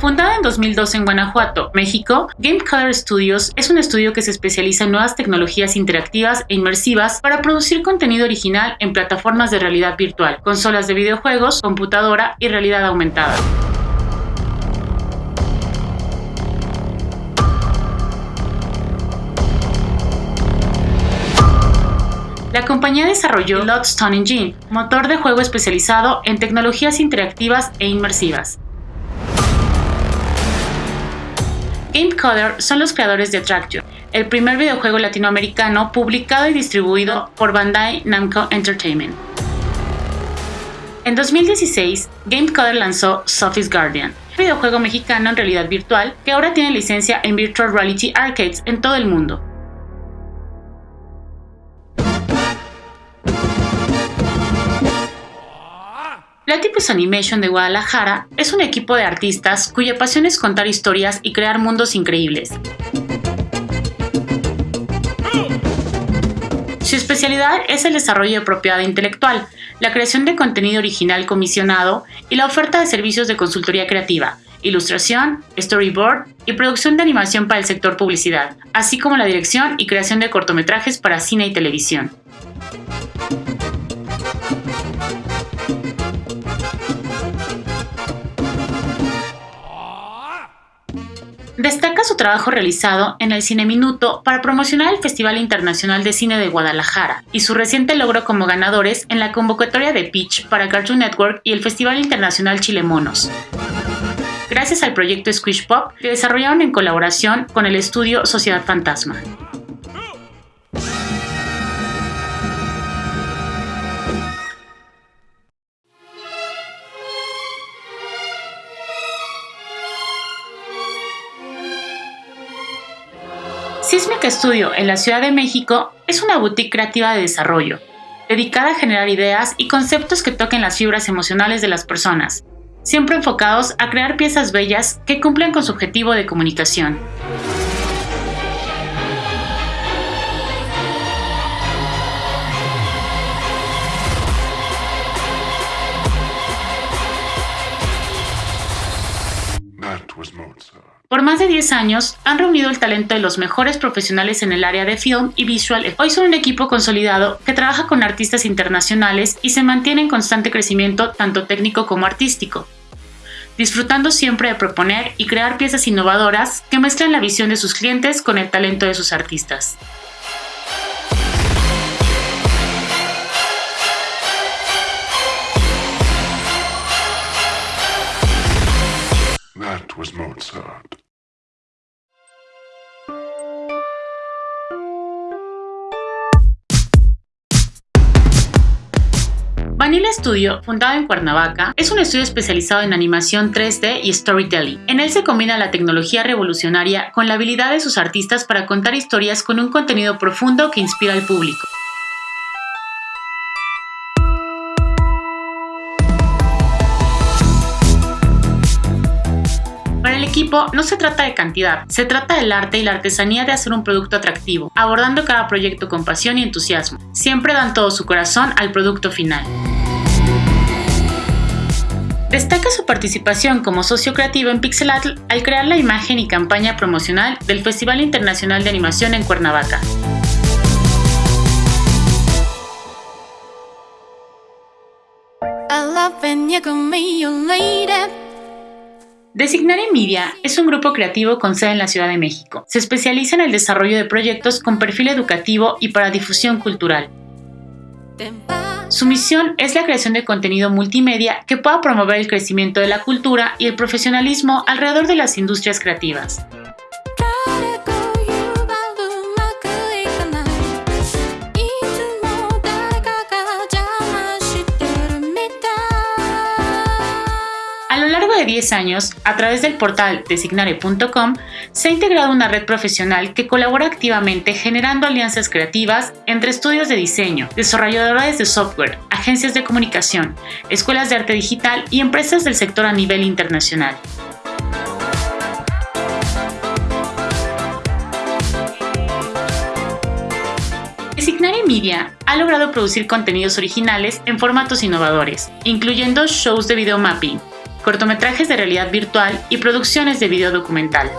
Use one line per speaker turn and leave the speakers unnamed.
Fundada en 2002 en Guanajuato, México, Game Color Studios es un estudio que se especializa en nuevas tecnologías interactivas e inmersivas para producir contenido original en plataformas de realidad virtual, consolas de videojuegos, computadora y realidad aumentada. La compañía desarrolló Lodestone Engine, motor de juego especializado en tecnologías interactivas e inmersivas. GameCoder son los creadores de Attraction, el primer videojuego latinoamericano publicado y distribuido por Bandai Namco Entertainment. En 2016, GameCoder lanzó Sophie's Guardian, videojuego mexicano en realidad virtual que ahora tiene licencia en Virtual Reality Arcades en todo el mundo. Platypus Animation de Guadalajara es un equipo de artistas cuya pasión es contar historias y crear mundos increíbles. Su especialidad es el desarrollo de propiedad intelectual, la creación de contenido original comisionado y la oferta de servicios de consultoría creativa, ilustración, storyboard y producción de animación para el sector publicidad, así como la dirección y creación de cortometrajes para cine y televisión. Destaca su trabajo realizado en el Cine Minuto para promocionar el Festival Internacional de Cine de Guadalajara y su reciente logro como ganadores en la convocatoria de Pitch para Cartoon Network y el Festival Internacional Chile Monos. Gracias al proyecto Squish Pop que desarrollaron en colaboración con el estudio Sociedad Fantasma. Sismic Studio en la Ciudad de México es una boutique creativa de desarrollo, dedicada a generar ideas y conceptos que toquen las fibras emocionales de las personas, siempre enfocados a crear piezas bellas que cumplan con su objetivo de comunicación. Por más de 10 años, han reunido el talento de los mejores profesionales en el área de film y visual. Hoy son un equipo consolidado que trabaja con artistas internacionales y se mantiene en constante crecimiento tanto técnico como artístico, disfrutando siempre de proponer y crear piezas innovadoras que mezclan la visión de sus clientes con el talento de sus artistas. Vanilla Studio, fundado en Cuernavaca, es un estudio especializado en animación 3D y storytelling. En él se combina la tecnología revolucionaria con la habilidad de sus artistas para contar historias con un contenido profundo que inspira al público. equipo no se trata de cantidad, se trata del arte y la artesanía de hacer un producto atractivo, abordando cada proyecto con pasión y entusiasmo. Siempre dan todo su corazón al producto final. Destaca su participación como socio creativo en Pixelatl al crear la imagen y campaña promocional del Festival Internacional de Animación en Cuernavaca. Designare Media es un grupo creativo con sede en la Ciudad de México. Se especializa en el desarrollo de proyectos con perfil educativo y para difusión cultural. Su misión es la creación de contenido multimedia que pueda promover el crecimiento de la cultura y el profesionalismo alrededor de las industrias creativas. 10 años, a través del portal designare.com, se ha integrado una red profesional que colabora activamente generando alianzas creativas entre estudios de diseño, desarrolladores de software, agencias de comunicación, escuelas de arte digital y empresas del sector a nivel internacional. Designare Media ha logrado producir contenidos originales en formatos innovadores, incluyendo shows de video mapping, cortometrajes de realidad virtual y producciones de video documental.